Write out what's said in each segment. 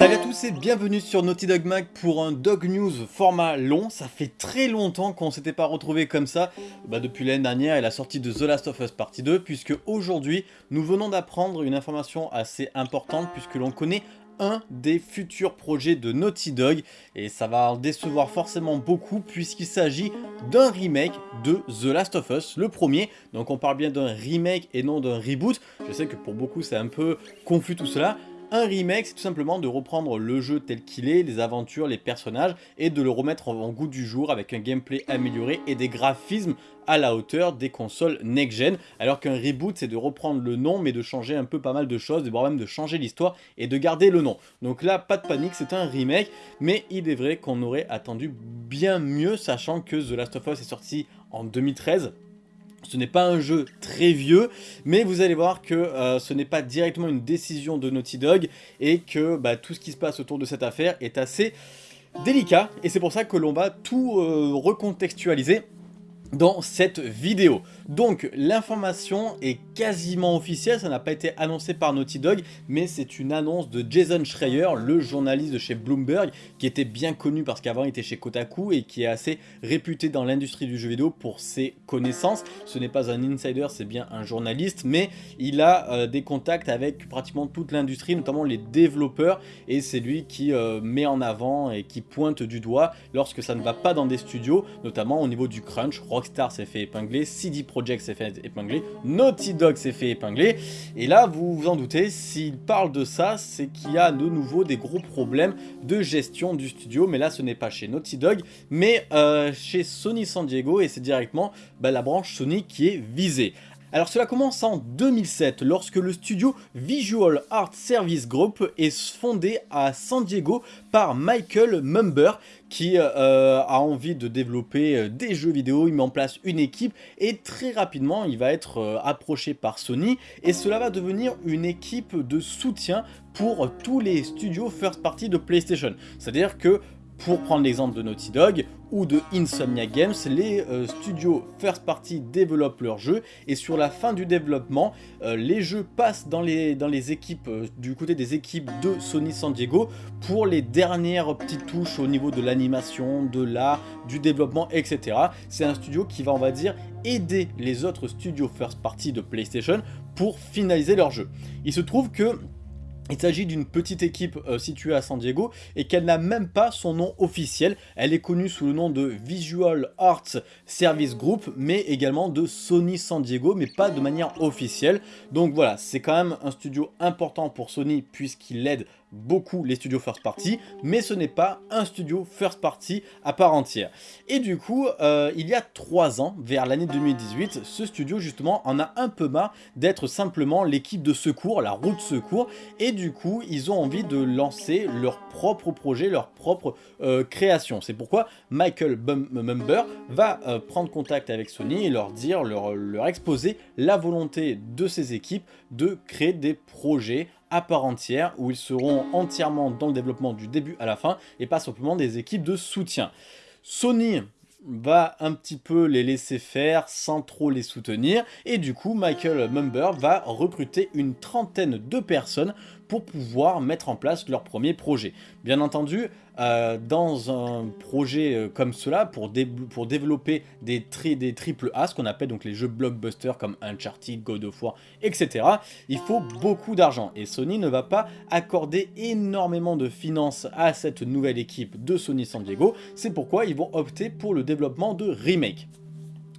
Salut à tous et bienvenue sur Naughty Dog Mag pour un Dog News format long. Ça fait très longtemps qu'on s'était pas retrouvé comme ça bah, depuis l'année dernière et la sortie de The Last of Us Partie 2 puisque aujourd'hui nous venons d'apprendre une information assez importante puisque l'on connaît un des futurs projets de Naughty Dog et ça va en décevoir forcément beaucoup puisqu'il s'agit d'un remake de The Last of Us, le premier. Donc on parle bien d'un remake et non d'un reboot. Je sais que pour beaucoup c'est un peu confus tout cela, un remake, c'est tout simplement de reprendre le jeu tel qu'il est, les aventures, les personnages, et de le remettre en goût du jour avec un gameplay amélioré et des graphismes à la hauteur des consoles next-gen, alors qu'un reboot c'est de reprendre le nom mais de changer un peu pas mal de choses, voire même de changer l'histoire et de garder le nom. Donc là, pas de panique, c'est un remake, mais il est vrai qu'on aurait attendu bien mieux, sachant que The Last of Us est sorti en 2013, ce n'est pas un jeu très vieux, mais vous allez voir que euh, ce n'est pas directement une décision de Naughty Dog et que bah, tout ce qui se passe autour de cette affaire est assez délicat et c'est pour ça que l'on va tout euh, recontextualiser dans cette vidéo. Donc l'information est quasiment officielle, ça n'a pas été annoncé par Naughty Dog, mais c'est une annonce de Jason Schreier, le journaliste de chez Bloomberg, qui était bien connu parce qu'avant il était chez Kotaku et qui est assez réputé dans l'industrie du jeu vidéo pour ses connaissances. Ce n'est pas un insider, c'est bien un journaliste, mais il a euh, des contacts avec pratiquement toute l'industrie, notamment les développeurs, et c'est lui qui euh, met en avant et qui pointe du doigt lorsque ça ne va pas dans des studios, notamment au niveau du crunch, Rockstar s'est fait épingler, CD Projekt s'est fait épingler, Naughty Dog s'est fait épingler, et là vous vous en doutez, s'il parle de ça, c'est qu'il y a de nouveau des gros problèmes de gestion du studio, mais là ce n'est pas chez Naughty Dog, mais euh, chez Sony San Diego, et c'est directement bah, la branche Sony qui est visée. Alors cela commence en 2007 lorsque le studio Visual Art Service Group est fondé à San Diego par Michael Mumber qui euh, a envie de développer euh, des jeux vidéo, il met en place une équipe et très rapidement il va être euh, approché par Sony et cela va devenir une équipe de soutien pour tous les studios first party de PlayStation. C'est-à-dire que pour prendre l'exemple de Naughty Dog ou de Insomnia Games, les euh, studios first party développent leurs jeux et sur la fin du développement, euh, les jeux passent dans les, équipes, euh, du côté des équipes de Sony San Diego pour les dernières petites touches au niveau de l'animation, de l'art, du développement, etc. C'est un studio qui va, on va dire, aider les autres studios first party de PlayStation pour finaliser leur jeu. Il se trouve que il s'agit d'une petite équipe euh, située à San Diego et qu'elle n'a même pas son nom officiel. Elle est connue sous le nom de Visual Arts Service Group mais également de Sony San Diego mais pas de manière officielle. Donc voilà, c'est quand même un studio important pour Sony puisqu'il aide beaucoup les studios first party, mais ce n'est pas un studio first party à part entière. Et du coup, euh, il y a 3 ans, vers l'année 2018, ce studio justement en a un peu marre d'être simplement l'équipe de secours, la route secours, et du coup, ils ont envie de lancer leur propre projet, leur propre euh, création. C'est pourquoi Michael Mumber va euh, prendre contact avec Sony et leur dire, leur, exposer la volonté de ses équipes de créer des projets à part entière où ils seront entièrement dans le développement du début à la fin et pas simplement des équipes de soutien. Sony va un petit peu les laisser faire sans trop les soutenir et du coup Michael Mumber va recruter une trentaine de personnes pour pouvoir mettre en place leur premier projet. Bien entendu, euh, dans un projet euh, comme cela, pour, développer des, des triple A, ce qu'on appelle donc les jeux blockbusters comme Uncharted, God of War, etc., il faut beaucoup d'argent. Et Sony ne va pas accorder énormément de finances à cette nouvelle équipe de Sony San Diego. C'est pourquoi ils vont opter pour le développement de remakes.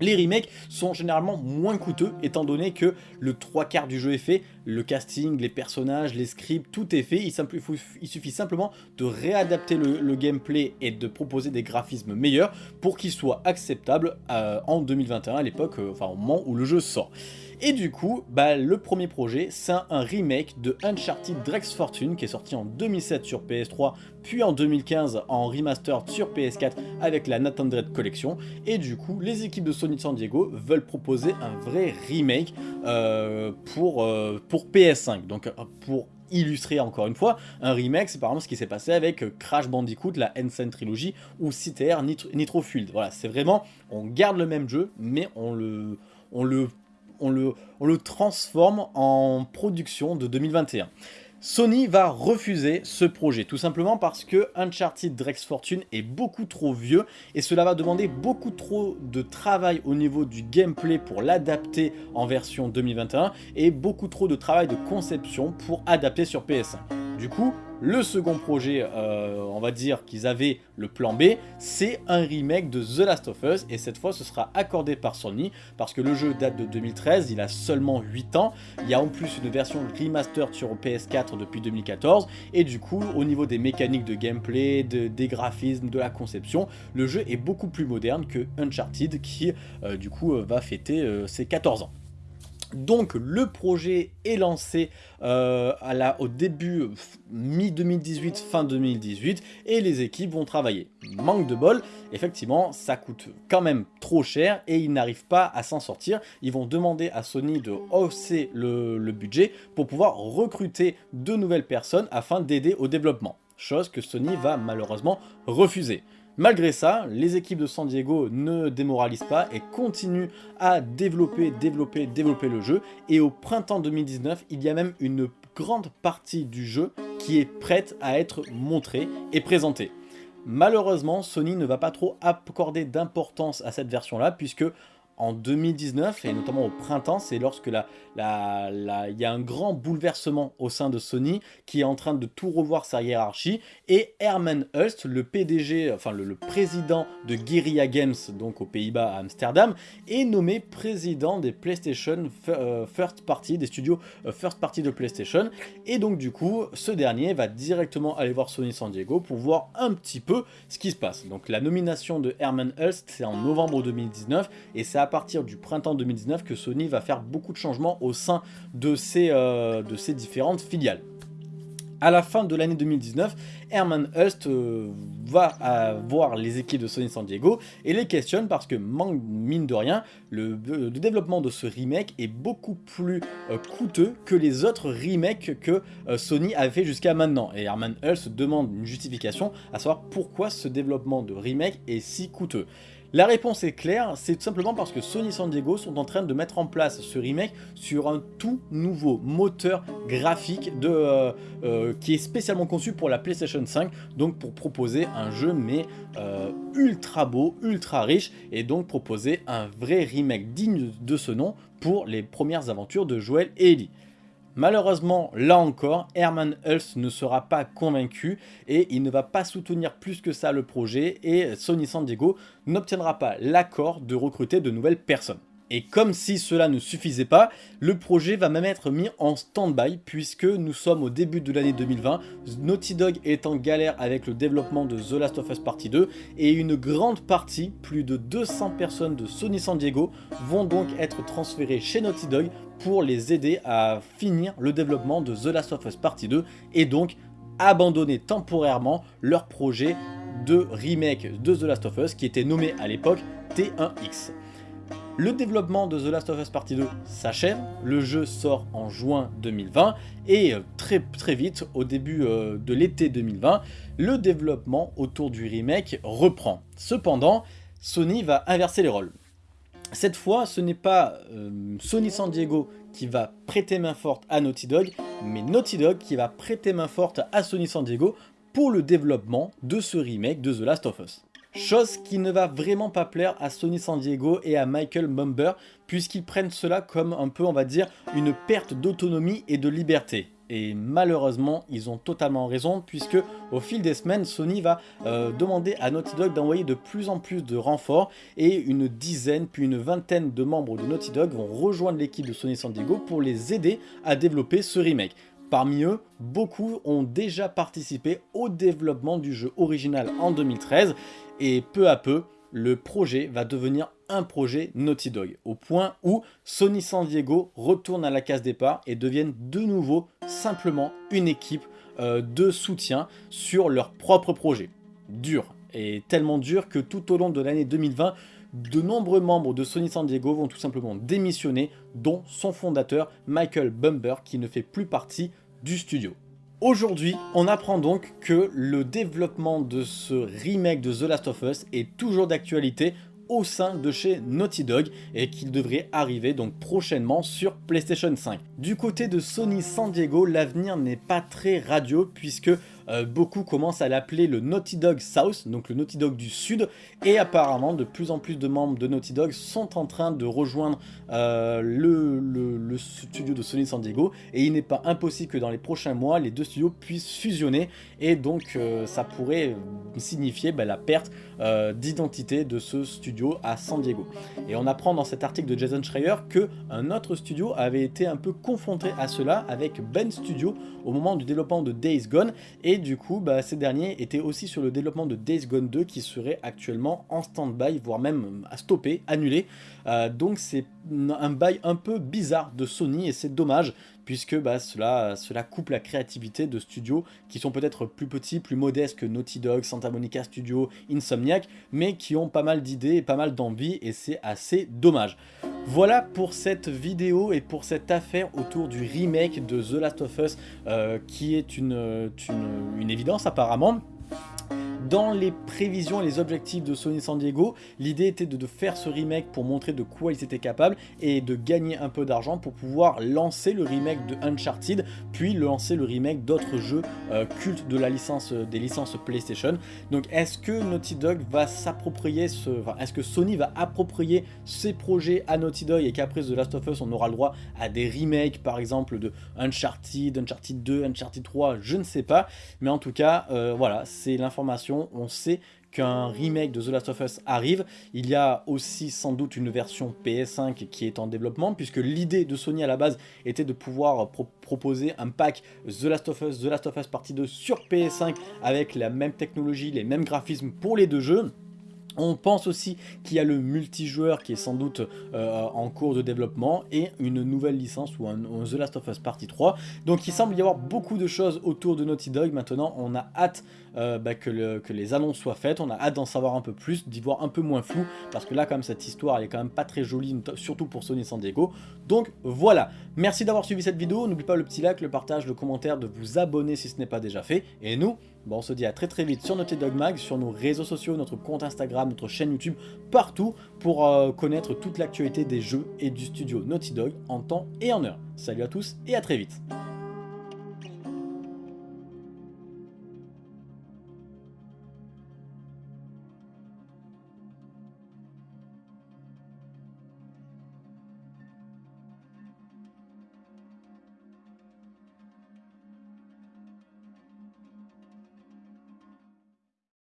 Les remakes sont généralement moins coûteux étant donné que le trois quarts du jeu est fait, le casting, les personnages, les scripts, tout est fait, il, suffit simplement de réadapter le, gameplay et de proposer des graphismes meilleurs pour qu'il soit acceptable euh, en 2021 à l'époque, euh, enfin au moment où le jeu sort. Et du coup, bah, le premier projet, c'est un remake de Uncharted Drake's Fortune qui est sorti en 2007 sur PS3, puis en 2015 en remastered sur PS4 avec la Nathan Dredd Collection. Et du coup, les équipes de Sony San Diego veulent proposer un vrai remake euh, pour, euh, pour PS5, donc euh, pour illustrer encore une fois. Un remake, c'est par exemple ce qui s'est passé avec Crash Bandicoot, la Ensign Trilogy, ou CTR Nitro, Nitro Field. Voilà, c'est vraiment, on garde le même jeu, mais on le, on le transforme en production de 2021. Sony va refuser ce projet, tout simplement parce que Uncharted Drake's Fortune est beaucoup trop vieux et cela va demander beaucoup trop de travail au niveau du gameplay pour l'adapter en version 2021 et beaucoup trop de travail de conception pour adapter sur PS5. Du coup, le second projet, euh, on va dire qu'ils avaient le plan B, c'est un remake de The Last of Us, et cette fois ce sera accordé par Sony, parce que le jeu date de 2013, il a seulement 8 ans, il y a en plus une version remastered sur PS4 depuis 2014, et du coup, au niveau des mécaniques de gameplay, des graphismes, de la conception, le jeu est beaucoup plus moderne que Uncharted, qui euh, du coup euh, va fêter ses 14 ans. Donc le projet est lancé euh, au début mi-2018, fin 2018 et les équipes vont travailler. Manque de bol, effectivement ça coûte quand même trop cher et ils n'arrivent pas à s'en sortir. Ils vont demander à Sony de hausser le, le budget pour pouvoir recruter de nouvelles personnes afin d'aider au développement. Chose que Sony va malheureusement refuser. Malgré ça, les équipes de San Diego ne démoralisent pas et continuent à développer, développer, développer le jeu. Et au printemps 2019, il y a même une grande partie du jeu qui est prête à être montrée et présentée. Malheureusement, Sony ne va pas trop accorder d'importance à cette version-là, puisque en 2019, et notamment au printemps, c'est lorsque il y a un grand bouleversement au sein de Sony qui est en train de tout revoir sa hiérarchie, et Herman Hulst, le PDG, enfin le, président de Guerrilla Games, donc aux Pays-Bas à Amsterdam, est nommé président des PlayStation euh, First Party, des studios euh, First Party de PlayStation, et donc du coup, ce dernier va directement aller voir Sony San Diego pour voir un petit peu ce qui se passe. Donc la nomination de Herman Hulst, c'est en novembre 2019, et c'est à partir du printemps 2019 que Sony va faire beaucoup de changements au sein de ses, euh, différentes filiales. À la fin de l'année 2019, Herman Hust euh, va voir les équipes de Sony San Diego et les questionne parce que, mine de rien, le, développement de ce remake est beaucoup plus euh, coûteux que les autres remakes que Sony avait fait jusqu'à maintenant. Et Herman Hust demande une justification à savoir pourquoi ce développement de remake est si coûteux. La réponse est claire, c'est tout simplement parce que Sony San Diego sont en train de mettre en place ce remake sur un tout nouveau moteur graphique euh, euh, qui est spécialement conçu pour la PlayStation 5, donc pour proposer un jeu mais euh, ultra beau, ultra riche, et donc proposer un vrai remake digne de ce nom pour les premières aventures de Joel et Ellie. Malheureusement, là encore, Herman Hulst ne sera pas convaincu et il ne va pas soutenir plus que ça le projet et Sony San Diego n'obtiendra pas l'accord de recruter de nouvelles personnes. Et comme si cela ne suffisait pas, le projet va même être mis en stand-by puisque nous sommes au début de l'année 2020, Naughty Dog est en galère avec le développement de The Last of Us Partie 2 et une grande partie, plus de 200 personnes de Sony San Diego vont donc être transférées chez Naughty Dog pour les aider à finir le développement de The Last of Us Partie 2 et donc abandonner temporairement leur projet de remake de The Last of Us qui était nommé à l'époque T1X. Le développement de The Last of Us Partie 2 s'achève, le jeu sort en juin 2020 et euh, très très vite, au début euh, de l'été 2020, le développement autour du remake reprend. Cependant, Sony va inverser les rôles. Cette fois, ce n'est pas euh, Sony San Diego qui va prêter main forte à Naughty Dog, mais Naughty Dog qui va prêter main forte à Sony San Diego pour le développement de ce remake de The Last of Us. Chose qui ne va vraiment pas plaire à Sony San Diego et à Michael Mumber, puisqu'ils prennent cela comme un peu, on va dire, une perte d'autonomie et de liberté. Et malheureusement, ils ont totalement raison, puisque au fil des semaines, Sony va euh, demander à Naughty Dog d'envoyer de plus en plus de renforts, et une dizaine, puis une vingtaine de membres de Naughty Dog vont rejoindre l'équipe de Sony San Diego pour les aider à développer ce remake. Parmi eux, beaucoup ont déjà participé au développement du jeu original en 2013, et peu à peu, le projet va devenir un projet Naughty Dog, au point où Sony San Diego retourne à la case départ et deviennent de nouveau simplement une équipe euh, de soutien sur leur propre projet. Dur, et tellement dur que tout au long de l'année 2020, de nombreux membres de Sony San Diego vont tout simplement démissionner, dont son fondateur Michael Bumber qui ne fait plus partie du studio. Aujourd'hui, on apprend donc que le développement de ce remake de The Last of Us est toujours d'actualité au sein de chez Naughty Dog et qu'il devrait arriver donc prochainement sur PlayStation 5. Du côté de Sony San Diego, l'avenir n'est pas très radio puisque euh, beaucoup commencent à l'appeler le Naughty Dog South, donc le Naughty Dog du Sud, et apparemment de plus en plus de membres de Naughty Dog sont en train de rejoindre euh, le, studio de Sony San Diego, et il n'est pas impossible que dans les prochains mois, les deux studios puissent fusionner, et donc euh, ça pourrait signifier bah, la perte d'identité de ce studio à San Diego. Et on apprend dans cet article de Jason Schreier que un autre studio avait été un peu confronté à cela avec Ben Studio au moment du développement de Days Gone, et du coup, bah, ces derniers étaient aussi sur le développement de Days Gone 2 qui serait actuellement en stand-by, voire même à stopper, annulé. Euh, donc c'est un bail un peu bizarre de Sony et c'est dommage puisque bah, cela, cela coupe la créativité de studios qui sont peut-être plus petits, plus modestes que Naughty Dog, Santa Monica Studio, Insomniac, mais qui ont pas mal d'idées et pas mal d'envie et c'est assez dommage. Voilà pour cette vidéo et pour cette affaire autour du remake de The Last of Us euh, qui est une, une évidence apparemment. Dans les prévisions et les objectifs de Sony San Diego, l'idée était de, faire ce remake pour montrer de quoi ils étaient capables et de gagner un peu d'argent pour pouvoir lancer le remake de Uncharted, puis lancer le remake d'autres jeux euh, cultes de la licence, euh, des licences PlayStation. Donc est-ce que Naughty Dog va s'approprier ce... est-ce que Sony va approprier ses projets à Naughty Dog et qu'après The Last of Us on aura le droit à des remakes par exemple de Uncharted, Uncharted 2, Uncharted 3, je ne sais pas. Mais en tout cas, euh, voilà, c'est l'information on sait qu'un remake de The Last of Us arrive. Il y a aussi sans doute une version PS5 qui est en développement, puisque l'idée de Sony à la base était de pouvoir proposer un pack The Last of Us, The Last of Us Partie 2 sur PS5 avec la même technologie, les mêmes graphismes pour les deux jeux. On pense aussi qu'il y a le multijoueur qui est sans doute euh, en cours de développement et une nouvelle licence ou un, The Last of Us Partie 3. Donc il semble y avoir beaucoup de choses autour de Naughty Dog. Maintenant on a hâte euh, bah, que, les annonces soient faites, on a hâte d'en savoir un peu plus, d'y voir un peu moins flou parce que là quand même cette histoire elle est quand même pas très jolie, surtout pour Sony San Diego. Donc voilà, merci d'avoir suivi cette vidéo, n'oublie pas le petit like, le partage, le commentaire, de vous abonner si ce n'est pas déjà fait. Et nous, Bon, on se dit à très très vite sur Naughty Dog Mag, sur nos réseaux sociaux, notre compte Instagram, notre chaîne YouTube, partout pour euh, connaître toute l'actualité des jeux et du studio Naughty Dog en temps et en heure. Salut à tous et à très vite